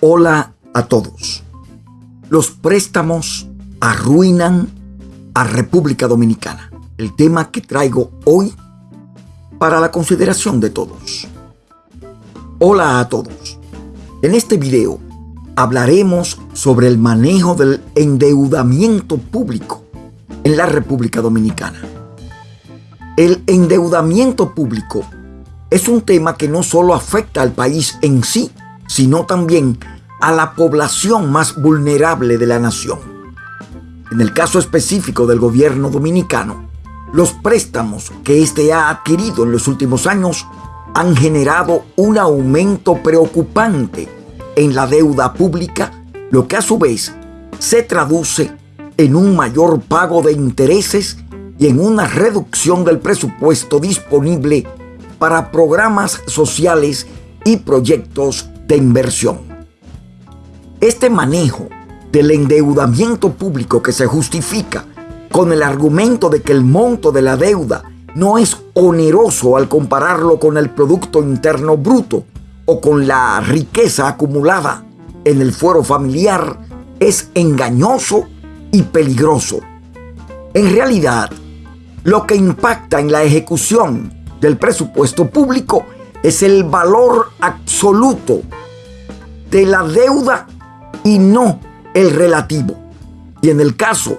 Hola a todos. Los préstamos arruinan a República Dominicana. El tema que traigo hoy para la consideración de todos. Hola a todos. En este video hablaremos sobre el manejo del endeudamiento público en la República Dominicana. El endeudamiento público es un tema que no solo afecta al país en sí, sino también a la población más vulnerable de la nación. En el caso específico del gobierno dominicano, los préstamos que éste ha adquirido en los últimos años han generado un aumento preocupante en la deuda pública, lo que a su vez se traduce en un mayor pago de intereses y en una reducción del presupuesto disponible para programas sociales y proyectos de inversión. Este manejo del endeudamiento público que se justifica con el argumento de que el monto de la deuda no es oneroso al compararlo con el Producto Interno Bruto o con la riqueza acumulada en el fuero familiar es engañoso y peligroso. En realidad, lo que impacta en la ejecución del presupuesto público es el valor absoluto de la deuda y no el relativo. Y en el caso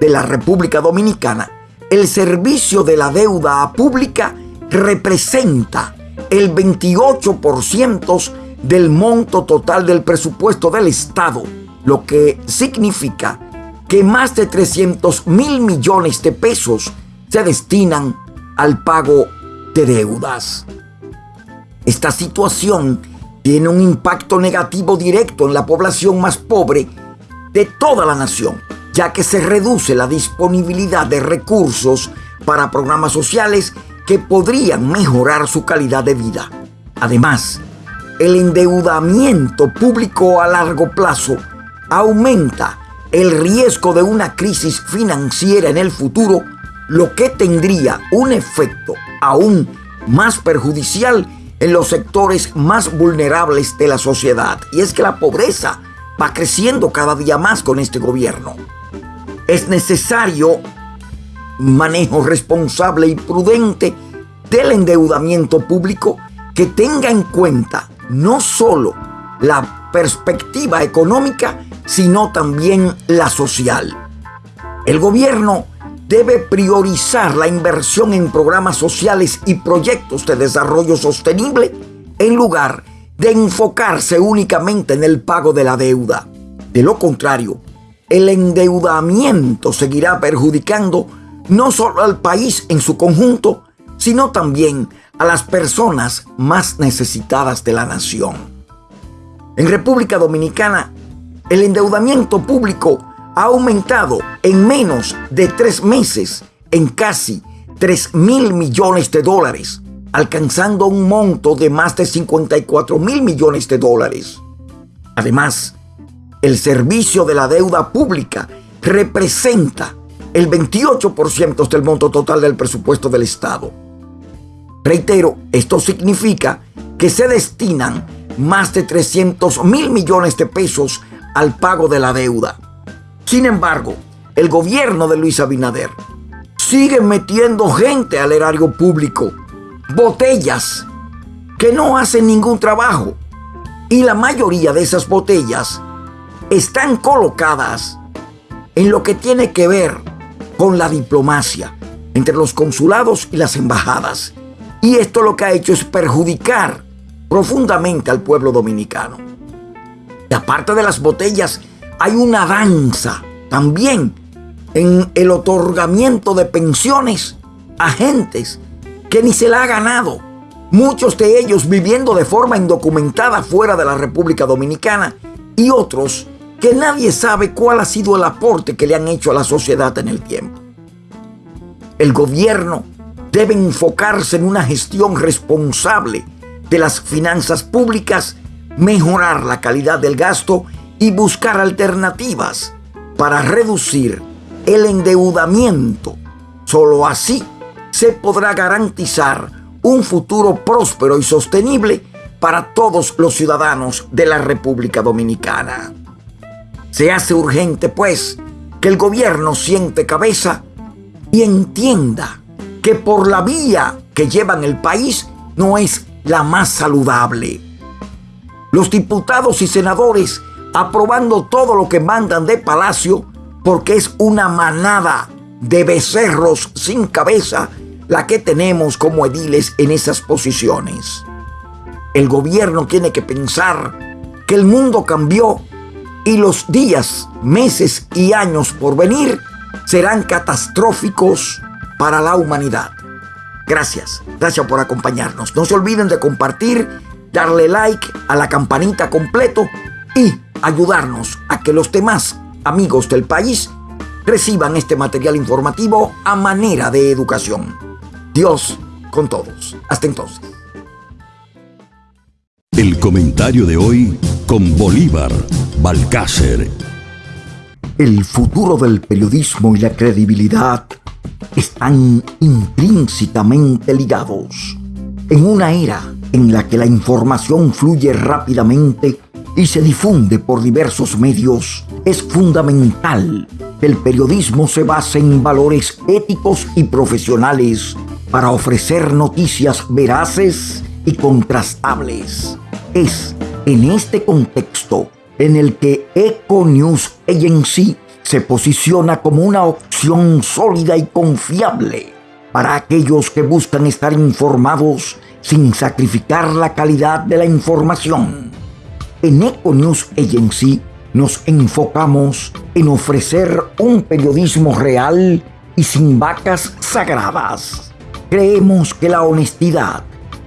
de la República Dominicana, el servicio de la deuda pública representa el 28% del monto total del presupuesto del Estado, lo que significa que más de 300 mil millones de pesos se destinan al pago de deudas. Esta situación tiene un impacto negativo directo en la población más pobre de toda la nación, ya que se reduce la disponibilidad de recursos para programas sociales que podrían mejorar su calidad de vida. Además, el endeudamiento público a largo plazo aumenta el riesgo de una crisis financiera en el futuro, lo que tendría un efecto aún más perjudicial en los sectores más vulnerables de la sociedad. Y es que la pobreza va creciendo cada día más con este gobierno. Es necesario un manejo responsable y prudente del endeudamiento público que tenga en cuenta no solo la perspectiva económica, sino también la social. El gobierno debe priorizar la inversión en programas sociales y proyectos de desarrollo sostenible en lugar de enfocarse únicamente en el pago de la deuda. De lo contrario, el endeudamiento seguirá perjudicando no solo al país en su conjunto, sino también a las personas más necesitadas de la nación. En República Dominicana, el endeudamiento público ha aumentado en menos de tres meses en casi 3 mil millones de dólares, alcanzando un monto de más de 54 mil millones de dólares. Además, el servicio de la deuda pública representa el 28% del monto total del presupuesto del Estado. Reitero, esto significa que se destinan más de 300 mil millones de pesos al pago de la deuda. Sin embargo, el gobierno de Luis Abinader sigue metiendo gente al erario público, botellas que no hacen ningún trabajo. Y la mayoría de esas botellas están colocadas en lo que tiene que ver con la diplomacia entre los consulados y las embajadas. Y esto lo que ha hecho es perjudicar profundamente al pueblo dominicano. Y aparte de las botellas hay una danza también en el otorgamiento de pensiones a gentes que ni se la ha ganado. Muchos de ellos viviendo de forma indocumentada fuera de la República Dominicana y otros que nadie sabe cuál ha sido el aporte que le han hecho a la sociedad en el tiempo. El gobierno debe enfocarse en una gestión responsable de las finanzas públicas, mejorar la calidad del gasto y buscar alternativas para reducir el endeudamiento. Solo así se podrá garantizar un futuro próspero y sostenible para todos los ciudadanos de la República Dominicana. Se hace urgente, pues, que el gobierno siente cabeza y entienda que por la vía que llevan el país no es la más saludable. Los diputados y senadores aprobando todo lo que mandan de palacio porque es una manada de becerros sin cabeza la que tenemos como ediles en esas posiciones. El gobierno tiene que pensar que el mundo cambió y los días, meses y años por venir serán catastróficos para la humanidad. Gracias, gracias por acompañarnos. No se olviden de compartir, darle like a la campanita completo y ayudarnos a que los demás amigos del país reciban este material informativo a manera de educación. Dios con todos. Hasta entonces. El comentario de hoy con Bolívar Balcácer. El futuro del periodismo y la credibilidad están intrínsecamente ligados. En una era en la que la información fluye rápidamente y se difunde por diversos medios, es fundamental que el periodismo se base en valores éticos y profesionales para ofrecer noticias veraces y contrastables. Es en este contexto en el que Eco News Agency se posiciona como una opción sólida y confiable para aquellos que buscan estar informados sin sacrificar la calidad de la información. En Econews Agency nos enfocamos en ofrecer un periodismo real y sin vacas sagradas. Creemos que la honestidad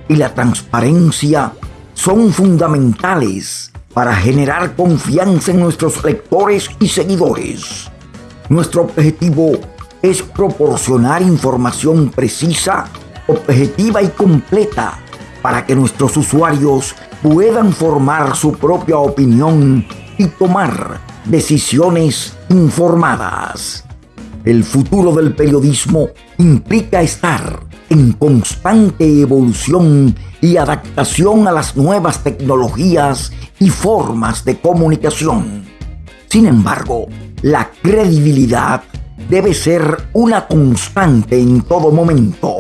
y la transparencia son fundamentales para generar confianza en nuestros lectores y seguidores. Nuestro objetivo es proporcionar información precisa, objetiva y completa para que nuestros usuarios puedan formar su propia opinión y tomar decisiones informadas. El futuro del periodismo implica estar en constante evolución y adaptación a las nuevas tecnologías y formas de comunicación. Sin embargo, la credibilidad debe ser una constante en todo momento.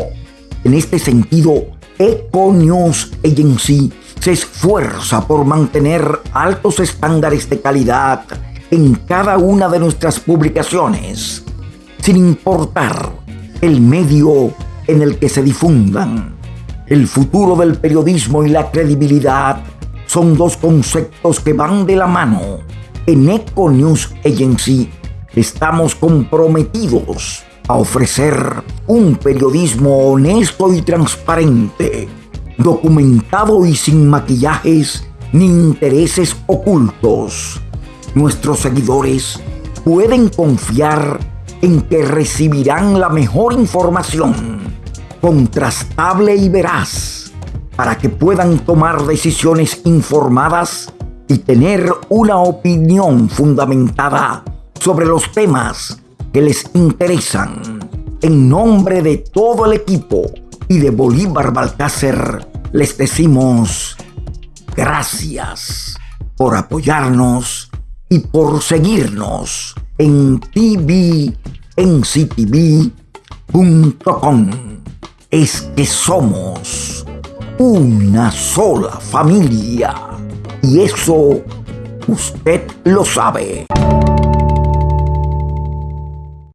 En este sentido, Eco News Agency se esfuerza por mantener altos estándares de calidad en cada una de nuestras publicaciones, sin importar el medio en el que se difundan. El futuro del periodismo y la credibilidad son dos conceptos que van de la mano. En Eco News Agency estamos comprometidos a ofrecer un periodismo honesto y transparente documentado y sin maquillajes ni intereses ocultos. Nuestros seguidores pueden confiar en que recibirán la mejor información, contrastable y veraz, para que puedan tomar decisiones informadas y tener una opinión fundamentada sobre los temas que les interesan. En nombre de todo el equipo y de Bolívar Balcácer, les decimos gracias por apoyarnos y por seguirnos en tvnctv.com. Es que somos una sola familia y eso usted lo sabe.